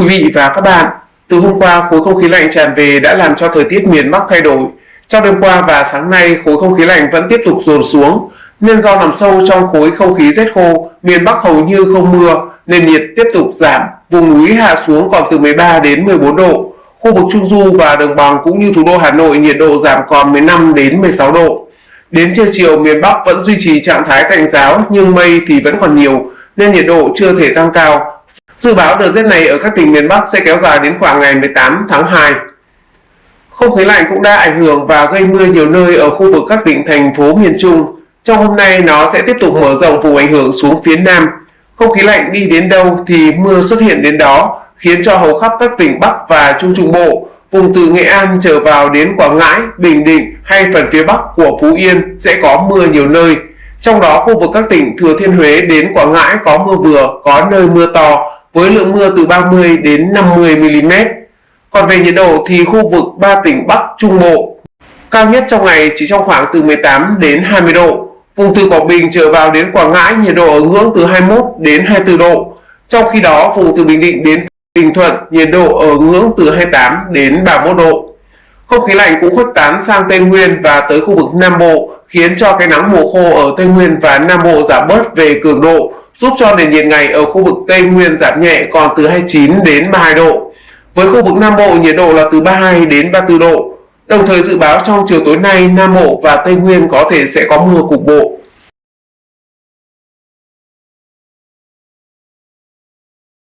quý vị và các bạn, từ hôm qua khối không khí lạnh tràn về đã làm cho thời tiết miền Bắc thay đổi. Trong đêm qua và sáng nay, khối không khí lạnh vẫn tiếp tục dồn xuống, nên do nằm sâu trong khối không khí rét khô, miền Bắc hầu như không mưa, nên nhiệt tiếp tục giảm, vùng núi hạ xuống còn từ 13 đến 14 độ. Khu vực Trung Du và Đồng bằng cũng như thủ đô Hà Nội nhiệt độ giảm còn 15 đến 16 độ. Đến trưa chiều miền Bắc vẫn duy trì trạng thái tạnh giáo nhưng mây thì vẫn còn nhiều nên nhiệt độ chưa thể tăng cao. Dự báo đợt rét này ở các tỉnh miền Bắc sẽ kéo dài đến khoảng ngày 18 tháng 2. Không khí lạnh cũng đã ảnh hưởng và gây mưa nhiều nơi ở khu vực các tỉnh thành phố miền Trung. Trong hôm nay nó sẽ tiếp tục mở rộng vùng ảnh hưởng xuống phía Nam. Không khí lạnh đi đến đâu thì mưa xuất hiện đến đó, khiến cho hầu khắp các tỉnh Bắc và Trung Trung Bộ, vùng từ Nghệ An trở vào đến Quảng Ngãi, Bình Định hay phần phía Bắc của Phú Yên sẽ có mưa nhiều nơi. Trong đó khu vực các tỉnh Thừa Thiên Huế đến Quảng Ngãi có mưa vừa, có nơi mưa to, với lượng mưa từ 30 đến 50 mm. Còn về nhiệt độ thì khu vực ba tỉnh Bắc Trung Bộ cao nhất trong ngày chỉ trong khoảng từ 18 đến 20 độ. Vùng từ Quảng Bình trở vào đến Quảng Ngãi nhiệt độ ở ngưỡng từ 21 đến 24 độ. Trong khi đó, vùng từ Bình Định đến Bình Thuận nhiệt độ ở ngưỡng từ 28 đến 31 độ. Không khí lạnh cũng khuếch tán sang Tây Nguyên và tới khu vực Nam Bộ, khiến cho cái nắng mùa khô ở Tây Nguyên và Nam Bộ giảm bớt về cường độ, giúp cho nền nhiệt ngày ở khu vực Tây Nguyên giảm nhẹ còn từ 29 đến 32 độ. Với khu vực Nam Bộ, nhiệt độ là từ 32 đến 34 độ. Đồng thời dự báo trong chiều tối nay, Nam Bộ và Tây Nguyên có thể sẽ có mưa cục bộ.